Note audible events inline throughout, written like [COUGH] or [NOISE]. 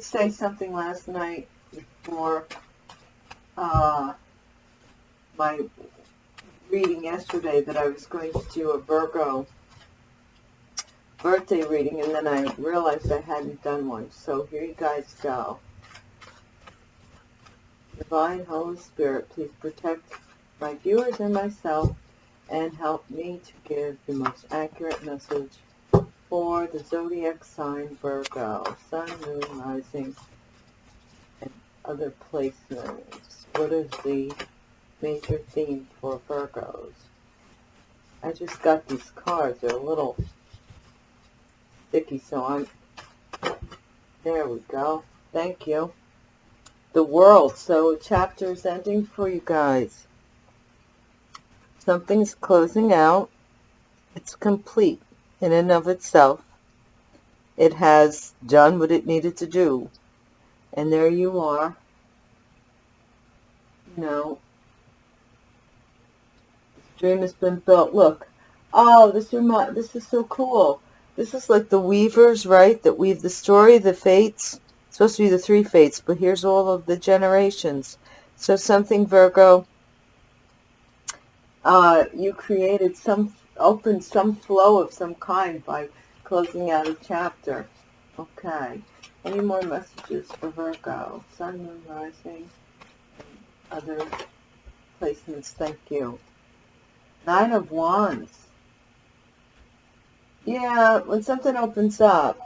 did say something last night before uh, my reading yesterday that I was going to do a Virgo birthday reading and then I realized I hadn't done one. So here you guys go. Divine Holy Spirit, please protect my viewers and myself and help me to give the most accurate message for the zodiac sign Virgo, Sun, Moon, Rising, and other placements. What is the major theme for Virgos? I just got these cards. They're a little sticky, so I'm... There we go. Thank you. The world. So chapter is ending for you guys. Something's closing out. It's complete in and of itself. It has done what it needed to do. And there you are. You know, this dream has been built. Look. Oh, this remind, this is so cool. This is like the weavers, right, that weave the story, the fates. It's supposed to be the three fates, but here's all of the generations. So something, Virgo, uh, you created some, opened some flow of some kind by closing out a chapter. Okay. Any more messages for Virgo? Sun, Moon, Rising, other placements. Thank you. Nine of Wands. Yeah, when something opens up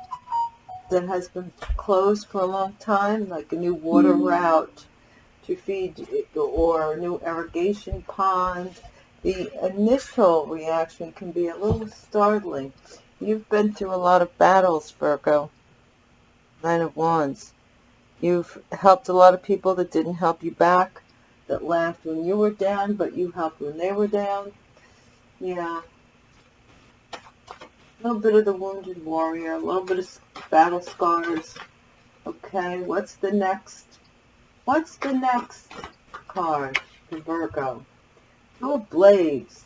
that has been closed for a long time, like a new water mm. route to feed or a new irrigation pond, the initial reaction can be a little startling. You've been through a lot of battles, Virgo. Nine of Wands. You've helped a lot of people that didn't help you back, that laughed when you were down, but you helped when they were down. Yeah, a little bit of the Wounded Warrior, a little bit of battle scars. Okay, what's the next? What's the next card for Virgo? Of Blades.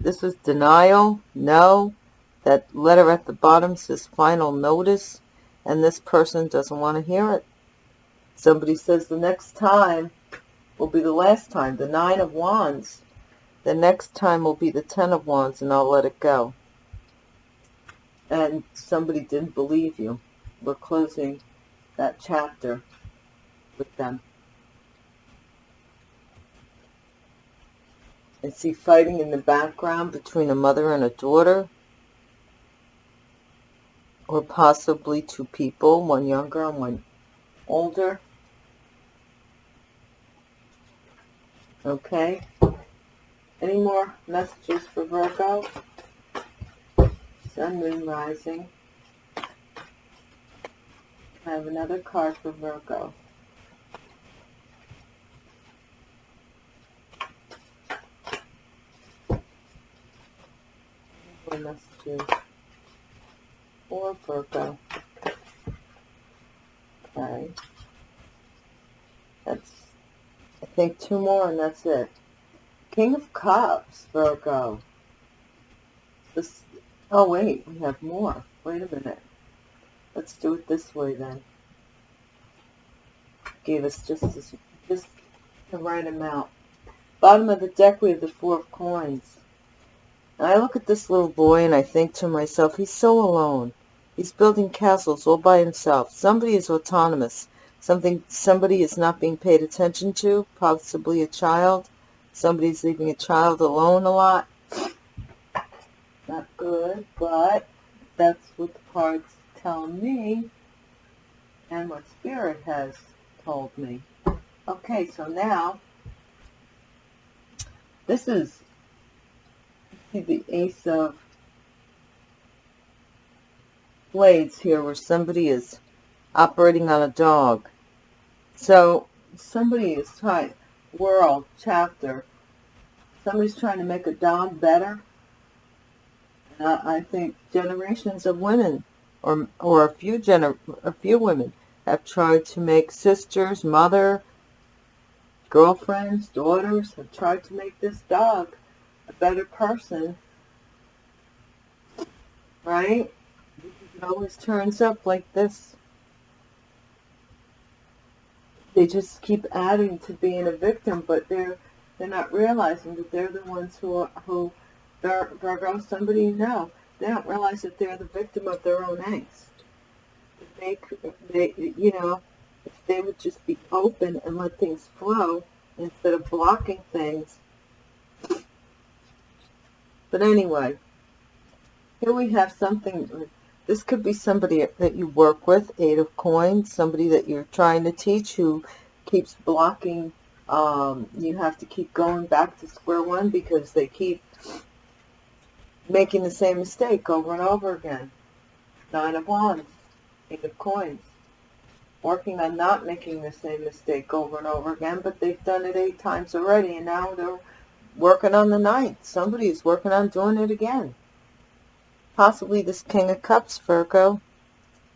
This is denial. No. That letter at the bottom says final notice, and this person doesn't want to hear it. Somebody says the next time will be the last time. The Nine of Wands. The next time will be the Ten of Wands, and I'll let it go and somebody didn't believe you. We're closing that chapter with them. I see fighting in the background between a mother and a daughter, or possibly two people, one younger and one older. Okay. Any more messages for Virgo? Sun, Moon, Rising. I have another card for Virgo. More messages for Virgo. Okay. That's, I think, two more and that's it. King of Cups, Virgo. This Oh, wait, we have more. Wait a minute. Let's do it this way then. Gave us just this, just the right amount. Bottom of the deck, we have the Four of Coins. I look at this little boy and I think to myself, he's so alone. He's building castles all by himself. Somebody is autonomous. Something, somebody is not being paid attention to, possibly a child. Somebody's leaving a child alone a lot not good, but that's what the cards tell me and what Spirit has told me. Okay, so now, this is, see the Ace of Blades here where somebody is operating on a dog. So, somebody is trying, world, chapter, somebody's trying to make a dog better uh, I think generations of women, or or a few gener a few women, have tried to make sisters, mother, girlfriends, daughters, have tried to make this dog a better person, right? It always turns up like this. They just keep adding to being a victim, but they're they're not realizing that they're the ones who are, who Virgo, somebody you know, they don't realize that they're the victim of their own angst. They, they, you know, if they would just be open and let things flow instead of blocking things. But anyway, here we have something, this could be somebody that you work with, Eight of Coins, somebody that you're trying to teach who keeps blocking, um, you have to keep going back to square one because they keep making the same mistake over and over again. Nine of Wands, Eight of Coins working on not making the same mistake over and over again, but they've done it eight times already, and now they're working on the ninth. Somebody is working on doing it again. Possibly this King of Cups, Virgo,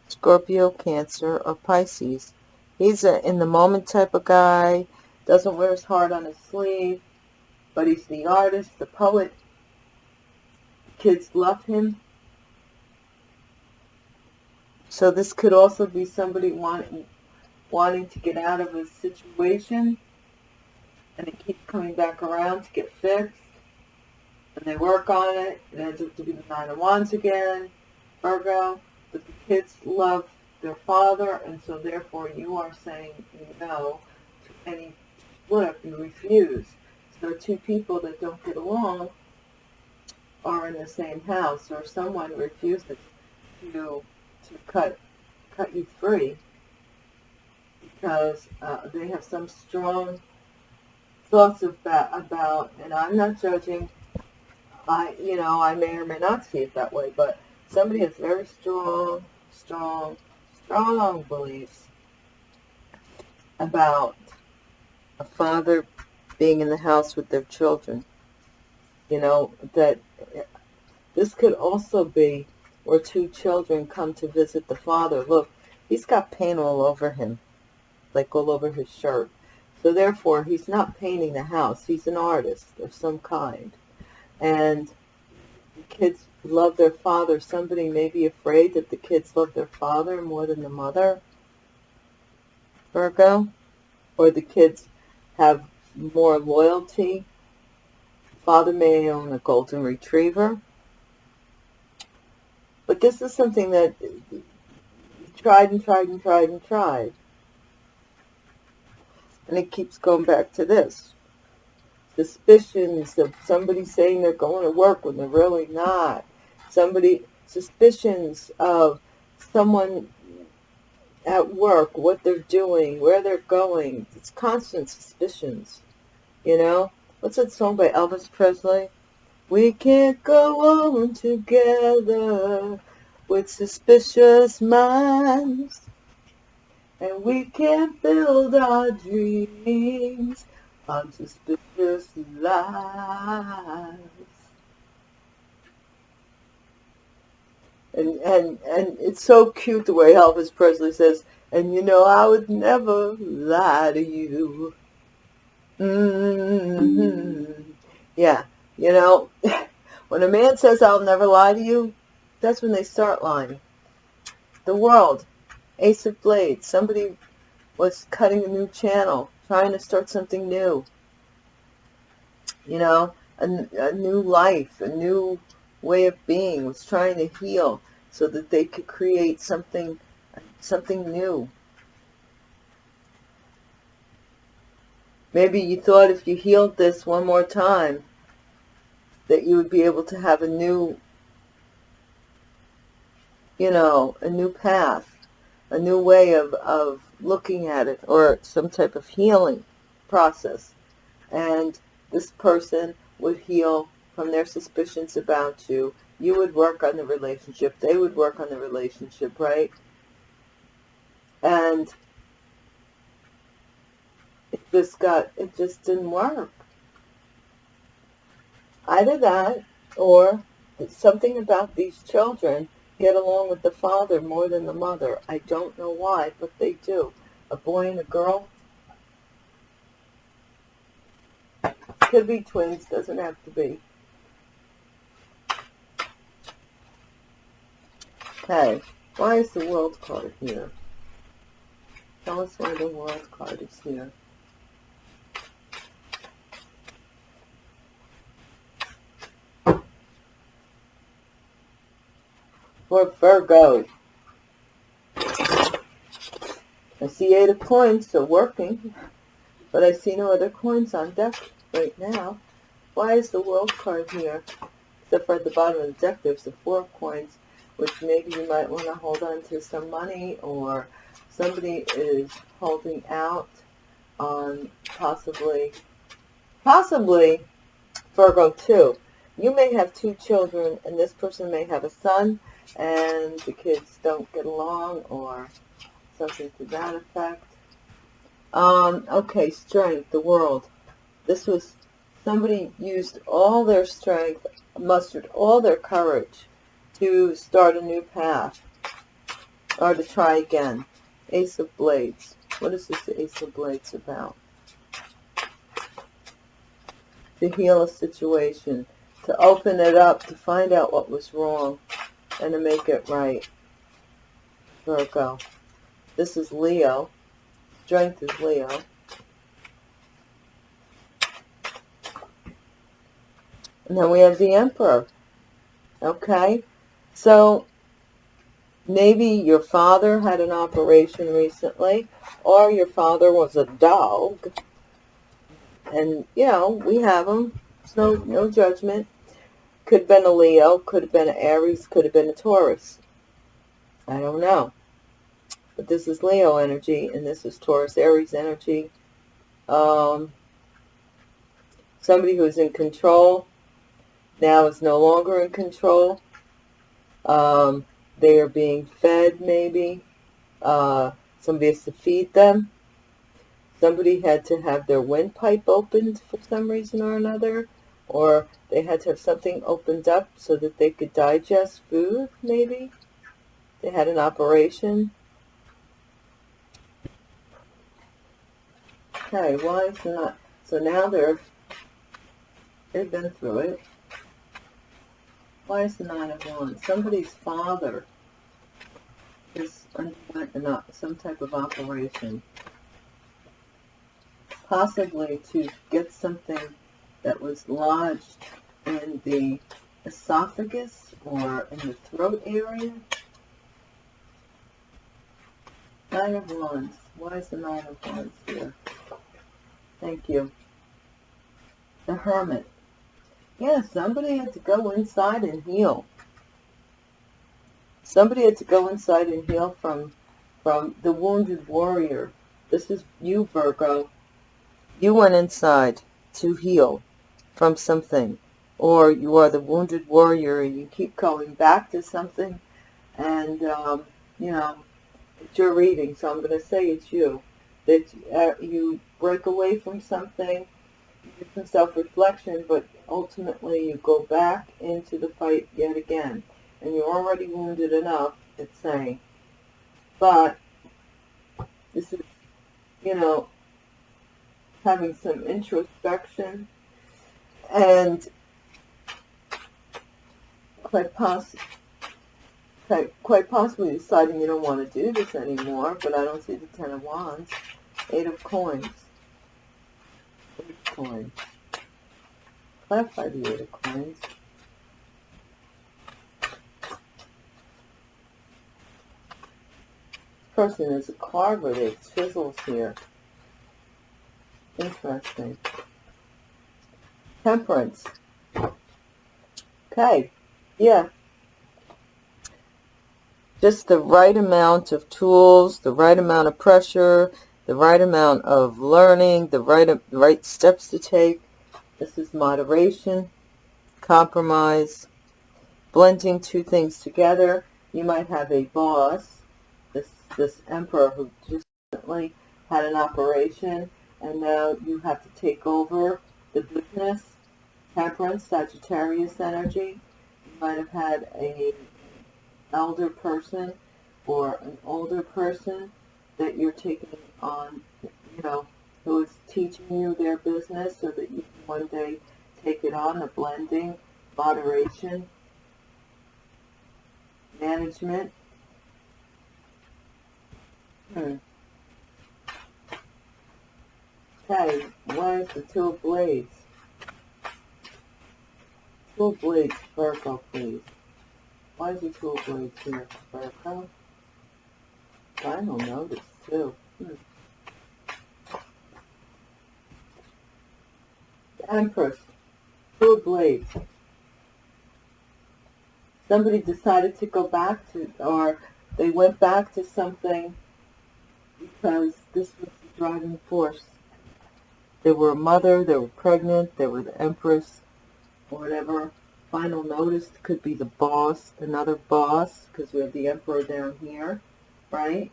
Scorpio, Cancer, or Pisces. He's a in-the-moment type of guy, doesn't wear his heart on his sleeve, but he's the artist, the poet. Kids love him. So this could also be somebody wanting, wanting to get out of a situation and it keeps coming back around to get fixed. And they work on it. It ends up to be the Nine of Wands again, Virgo. But the kids love their father, and so therefore you are saying no to any flip. You refuse. So two people that don't get along are in the same house, or someone refuses to to cut cut you free because uh, they have some strong thoughts about about and I'm not judging I you know I may or may not see it that way but somebody has very strong strong strong beliefs about a father being in the house with their children you know that this could also be or two children come to visit the father, look, he's got paint all over him, like all over his shirt. So therefore, he's not painting the house. He's an artist of some kind. And kids love their father. Somebody may be afraid that the kids love their father more than the mother, Virgo. Or the kids have more loyalty. Father may own a golden retriever. But this is something that tried and tried and tried and tried. And it keeps going back to this. Suspicions of somebody saying they're going to work when they're really not. Somebody, suspicions of someone at work, what they're doing, where they're going. It's constant suspicions, you know? What's that song by Elvis Presley? We can't go on together with suspicious minds. And we can't build our dreams on suspicious lies. And, and, and it's so cute the way Elvis Presley says, and you know I would never lie to you. Mm-hmm. Yeah. You know, [LAUGHS] when a man says, I'll never lie to you, that's when they start lying. The world, Ace of Blades, somebody was cutting a new channel, trying to start something new. You know, a, a new life, a new way of being, was trying to heal so that they could create something, something new. Maybe you thought if you healed this one more time, that you would be able to have a new, you know, a new path, a new way of, of looking at it, or some type of healing process. And this person would heal from their suspicions about you. You would work on the relationship. They would work on the relationship, right? And it just got, it just didn't work. Either that or something about these children get along with the father more than the mother. I don't know why, but they do. A boy and a girl could be twins, doesn't have to be. Okay, why is the world card here? Tell us why the world card is here. For Virgo. I see eight of coins, so working, but I see no other coins on deck right now. Why is the world card here? Except for at the bottom of the deck, there's the four of coins, which maybe you might want to hold on to some money or somebody is holding out on possibly, possibly Virgo too. You may have two children and this person may have a son and the kids don't get along or something to that effect. Um, okay, strength, the world. This was somebody used all their strength, mustered all their courage to start a new path or to try again. Ace of Blades. What is this Ace of Blades about? To heal a situation, to open it up, to find out what was wrong, and to make it right. Virgo. This is Leo. Strength is Leo. And then we have the Emperor. Okay? So, maybe your father had an operation recently, or your father was a dog. And, you know, we have them. No, no judgment. Could have been a Leo, could have been an Aries, could have been a Taurus. I don't know. But this is Leo energy, and this is Taurus Aries energy. Um, somebody who's in control now is no longer in control. Um, they are being fed, maybe. Uh, somebody has to feed them. Somebody had to have their windpipe opened for some reason or another. Or they had to have something opened up so that they could digest food, maybe. They had an operation. Okay, why is not? So now they're, they've been through it. Why is the Nine of Wands? Somebody's father is underwent uh, some type of operation. Possibly to get something that was lodged in the esophagus or in the throat area. Nine of Wands. Why is the Nine of Wands here? Thank you. The Hermit. Yeah, somebody had to go inside and heal. Somebody had to go inside and heal from from the wounded warrior. This is you, Virgo. You went inside to heal from something. Or you are the wounded warrior and you keep going back to something. And, um, you know, it's your reading, so I'm going to say it's you. That uh, you break away from something, do some self-reflection, but ultimately you go back into the fight yet again. And you're already wounded enough, it's saying. But this is, you know, having some introspection and quite possibly quite possibly deciding you don't want to do this anymore, but I don't see the Ten of Wands. Eight of Coins. Eight of Coins. Clarify the Eight of Coins. This person is a card with it chisels here. Interesting. Temperance. Okay. Yeah. Just the right amount of tools, the right amount of pressure, the right amount of learning, the right, right steps to take. This is moderation, compromise, blending two things together. You might have a boss, this, this emperor who just recently had an operation, and now you have to take over the business. Temperance, Sagittarius energy. You might have had a elder person or an older person that you're taking on, you know, who is teaching you their business so that you can one day take it on, the blending, moderation. management. Hmm. Okay, why is the two of blades? Two of blades, Virgo, please. Why is the two of blades here, Virgo? Final notice, too. Hmm. The Empress, two of blades. Somebody decided to go back to, or they went back to something because this was the driving force. They were a mother, they were pregnant, they were the empress, or whatever. Final notice could be the boss, another boss, because we have the emperor down here, right?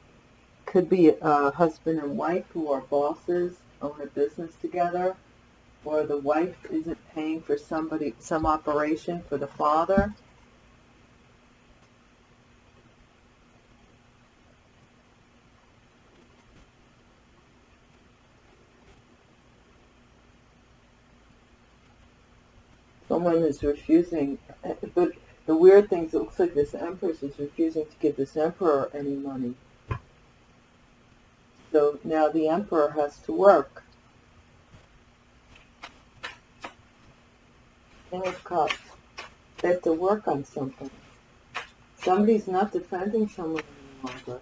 Could be a husband and wife who are bosses, own a business together, or the wife isn't paying for somebody, some operation for the father. Someone is refusing, but the weird thing is it looks like this empress is refusing to give this emperor any money. So now the emperor has to work. King of Cups. They have to work on something. Somebody's not defending someone any longer.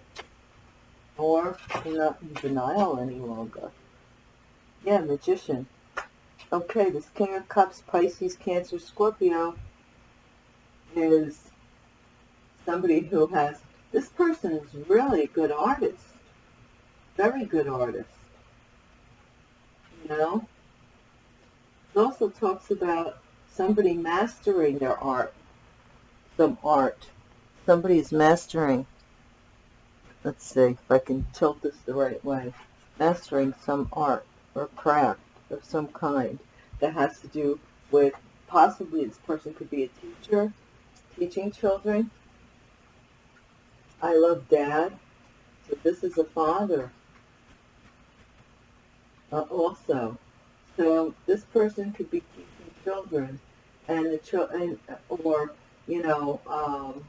Or they're not in denial any longer. Yeah, magician. Okay, this King of Cups, Pisces, Cancer, Scorpio is somebody who has, this person is really a good artist. Very good artist. You know? It also talks about somebody mastering their art. Some art. Somebody is mastering. Let's see if I can tilt this the right way. Mastering some art or craft of some kind that has to do with possibly this person could be a teacher, teaching children. I love dad. So this is a father uh, also. So this person could be teaching children and the children, or, you know, um,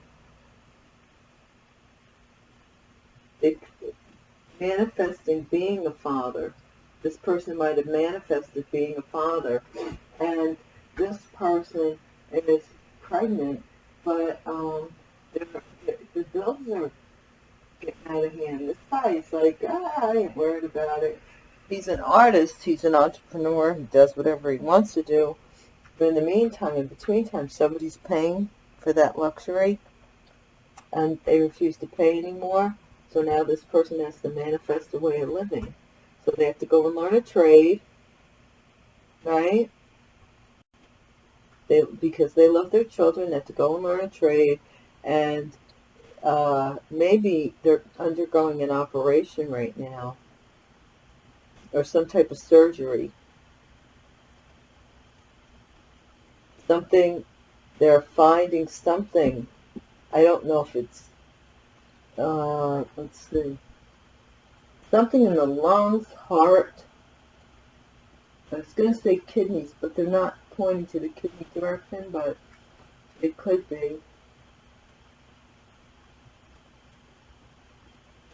manifesting being a father this person might have manifested being a father, and this person is pregnant, but um, the bills are getting out of hand. This guy is like, ah, I ain't worried about it. He's an artist. He's an entrepreneur. He does whatever he wants to do. But in the meantime, in between time, somebody's paying for that luxury, and they refuse to pay anymore. So now this person has to manifest a way of living. So they have to go and learn a trade, right? They, because they love their children, they have to go and learn a trade, and uh, maybe they're undergoing an operation right now, or some type of surgery. Something, they're finding something. I don't know if it's, uh, let's see something in the lungs, heart. I was going to say kidneys, but they're not pointing to the kidney direction, but it could be.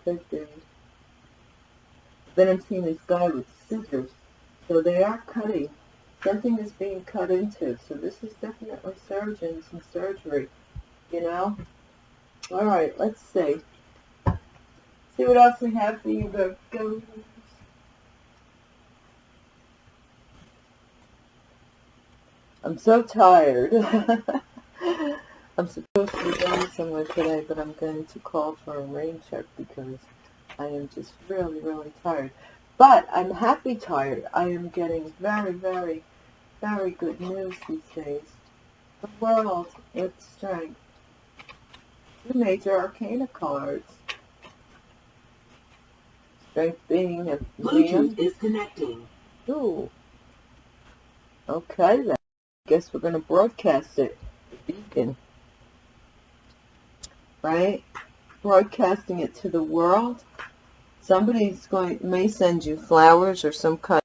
Could be. Then I'm seeing this guy with scissors. So they are cutting. Something is being cut into. So this is definitely surgeons and surgery, you know? All right, let's see. What else we have for you, Virgo. I'm so tired. [LAUGHS] I'm supposed to be going somewhere today, but I'm going to call for a rain check because I am just really, really tired. But I'm happy tired. I am getting very, very, very good news these days. The world, its strength. The major arcana cards strength being and Bluetooth is connecting. Ooh. Okay then. Guess we're gonna broadcast it. The Beacon. Right? Broadcasting it to the world. Somebody's going may send you flowers or some kind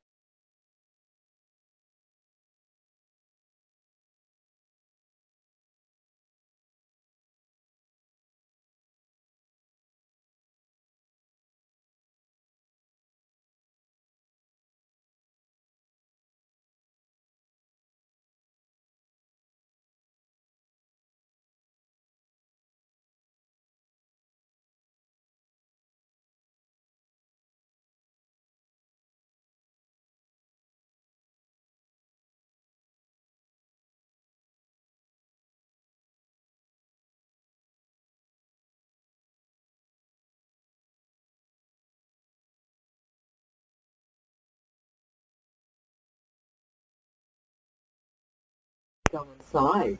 go inside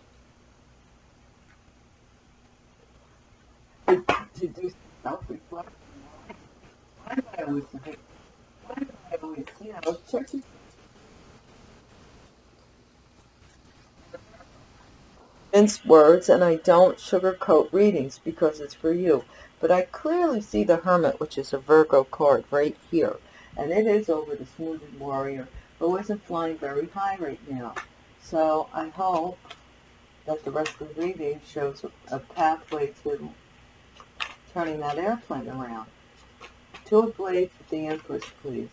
to, do self-reflection. Why do I always think, why do I always, you know, mince words and I don't sugarcoat readings because it's for you. But I clearly see the Hermit, which is a Virgo card, right here. And it is over the Smoothing Warrior, who isn't flying very high right now. So I hope that the rest of the reading shows a pathway to turning that airplane around. Two of Blades with the Empress, please.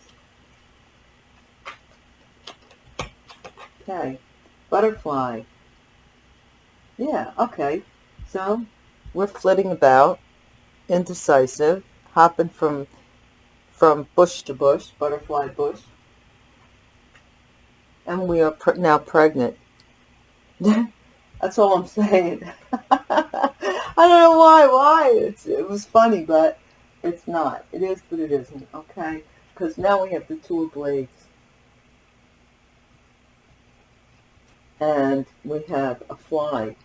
Okay. Butterfly. Yeah, okay. So, we're flitting about, indecisive, hopping from from bush to bush, butterfly bush. And we are pre now pregnant. [LAUGHS] That's all I'm saying. [LAUGHS] I don't know why, why. It's, it was funny, but it's not. It is, but it isn't, okay? Because now we have the two of blades. And we have a fly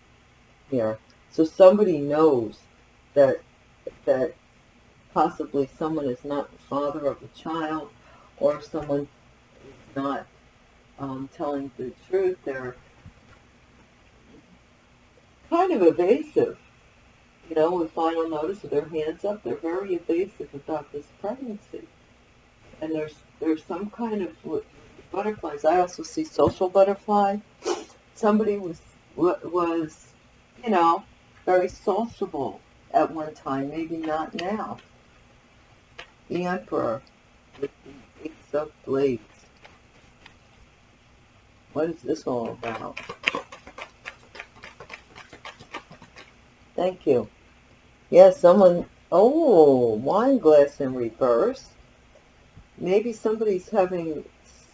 here. So somebody knows that that possibly someone is not the father of the child or someone is not um, telling the truth. They're kind of evasive. You know, with final notice of their hands up, they're very evasive about this pregnancy. And there's there's some kind of butterflies. I also see social butterfly. Somebody was was you know, very sociable at one time, maybe not now. The Emperor with the Ace of Blades. What is this all about? Thank you. Yeah, someone, oh, wine glass in reverse. Maybe somebody's having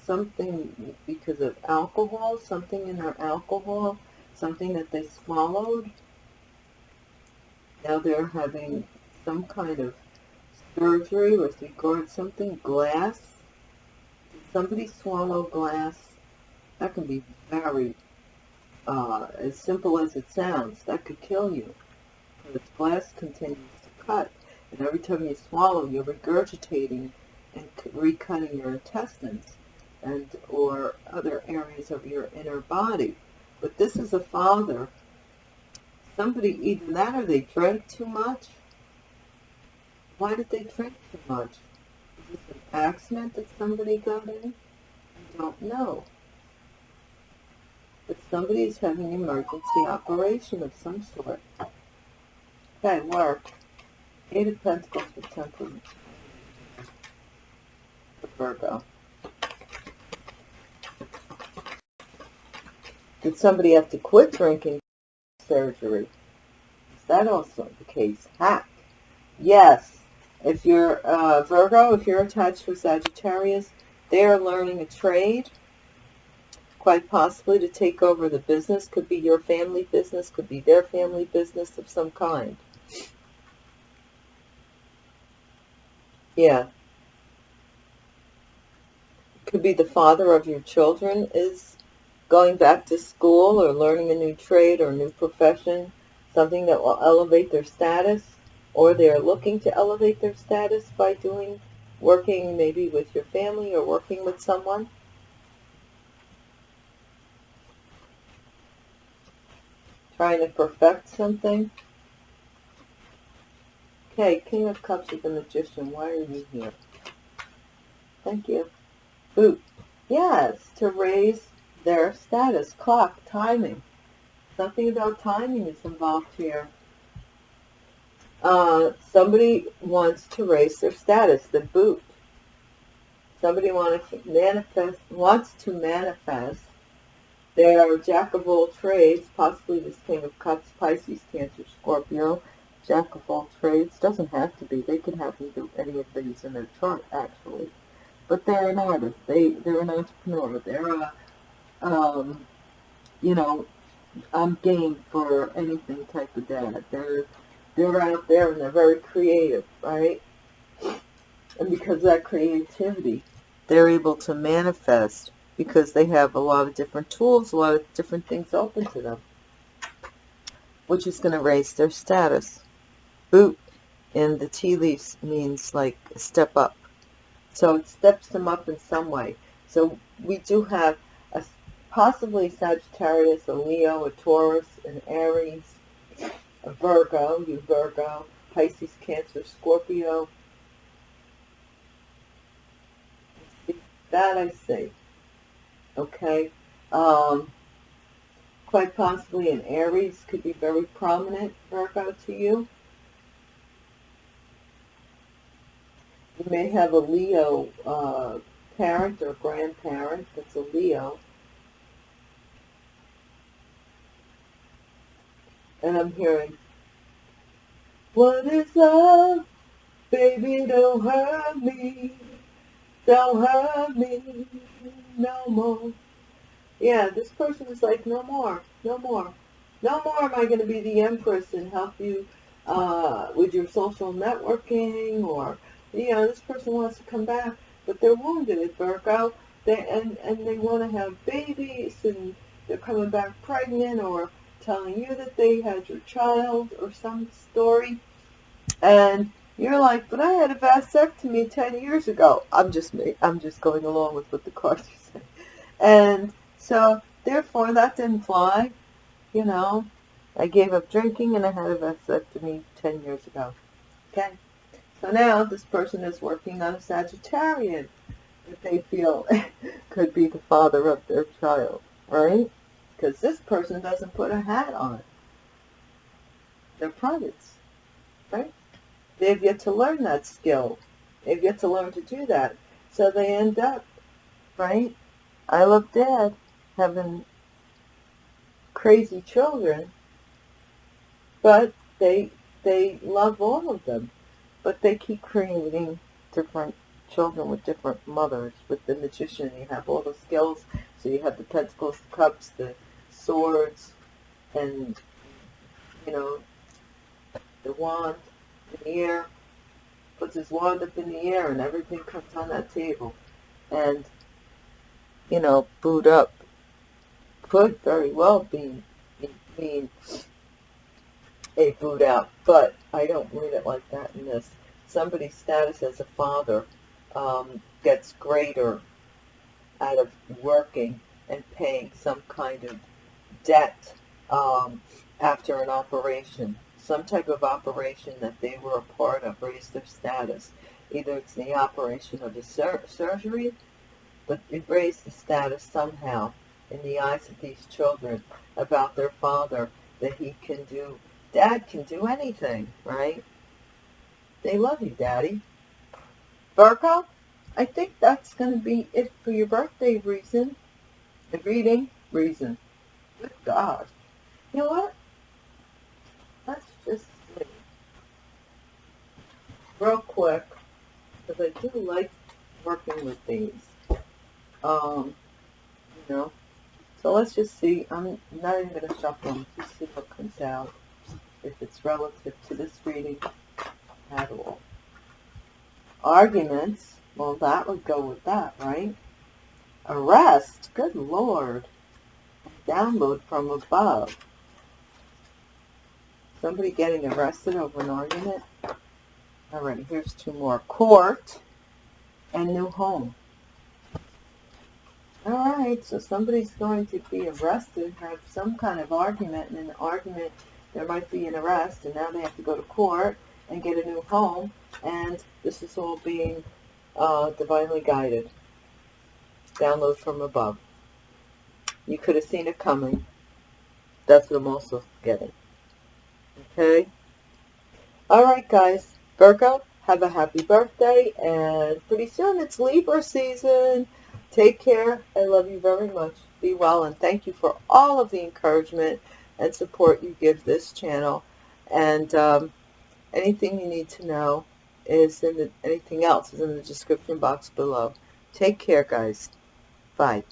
something because of alcohol, something in their alcohol something that they swallowed. Now they're having some kind of surgery with regard something glass. Did somebody swallow glass? That can be very, uh, as simple as it sounds, that could kill you. Because glass continues to cut. And every time you swallow, you're regurgitating and recutting your intestines and or other areas of your inner body. But this is a father. Somebody, either that or they drank too much. Why did they drink too much? Is this an accident that somebody got in? I don't know. But somebody is having an emergency operation of some sort. Okay, work. Eight of Pentacles for temperament. For Virgo. Did somebody have to quit drinking surgery? Is that also the case? Hack. Yes. If you're uh, Virgo, if you're attached to Sagittarius, they are learning a trade, quite possibly to take over the business. Could be your family business, could be their family business of some kind. Yeah. Could be the father of your children is going back to school or learning a new trade or new profession, something that will elevate their status, or they're looking to elevate their status by doing, working maybe with your family or working with someone. Trying to perfect something. Okay, King of Cups with the Magician. Why are you here? Thank you. Boot. Yes, to raise their status, clock, timing. Something about timing is involved here. Uh, somebody wants to raise their status, the boot. Somebody wants to manifest, wants to manifest their jack of all trades, possibly this King of Cups, Pisces, Cancer, Scorpio, jack of all trades. Doesn't have to be. They can have any of these in their chart, actually. But they're an artist. They, they're an entrepreneur. They're a um, you know, I'm game for anything type of dad. They're they're out there and they're very creative, right? And because of that creativity, they're able to manifest because they have a lot of different tools, a lot of different things open to them, which is going to raise their status. Boot in the tea leaves means like step up. So it steps them up in some way. So we do have a possibly Sagittarius, a Leo, a Taurus, an Aries, a Virgo, you Virgo, Pisces, Cancer, Scorpio. That I see. Okay. Um, quite possibly an Aries could be very prominent, Virgo, to you. You may have a Leo uh, parent or grandparent that's a Leo. And I'm hearing, what is love? Baby, don't hurt me. Don't hurt me no more. Yeah, this person is like, no more, no more. No more am I going to be the empress and help you uh, with your social networking or, you know, this person wants to come back, but they're wounded at Virgo. They, and, and they want to have babies and they're coming back pregnant or telling you that they had your child or some story. And you're like, but I had a vasectomy 10 years ago. I'm just I'm just going along with what the cards. And so, therefore, that didn't fly. You know, I gave up drinking and I had a vasectomy 10 years ago. Okay? So now this person is working on a Sagittarian that they feel [LAUGHS] could be the father of their child, right? Because this person doesn't put a hat on. They're privates, right? They've yet to learn that skill. They've yet to learn to do that. So they end up, right? I love dad having crazy children, but they they love all of them. But they keep creating different children with different mothers. With the magician, you have all the skills. So you have the pentacles, the cups, the swords, and you know the wand in the air, puts his wand up in the air, and everything comes on that table. And, you know, boot up could very well be mean a boot out, but I don't read it like that in this. Somebody's status as a father um, gets greater out of working and paying some kind of debt um, after an operation some type of operation that they were a part of raised their status. Either it's the operation of the sur surgery, but it raised the status somehow in the eyes of these children about their father that he can do. Dad can do anything, right? They love you, Daddy. Virgo, I think that's going to be it for your birthday reason. The reading reason. Good God. You know what? let's just see real quick because I do like working with these. Um, you know, so let's just see. I'm not even going to shuffle them. Just see what comes out if it's relative to this reading at all. Arguments. Well, that would go with that, right? Arrest. Good Lord. Download from above. Somebody getting arrested over an argument. All right, here's two more. Court and new home. Alright, so somebody's going to be arrested, have some kind of argument, and in the argument there might be an arrest, and now they have to go to court and get a new home, and this is all being uh, divinely guided. Download from above. You could have seen it coming. That's what I'm also getting. Okay? Alright, guys. Virgo, have a happy birthday. And pretty soon it's Libra season. Take care. I love you very much. Be well. And thank you for all of the encouragement and support you give this channel. And um, anything you need to know is in the, anything else is in the description box below. Take care, guys. Bye.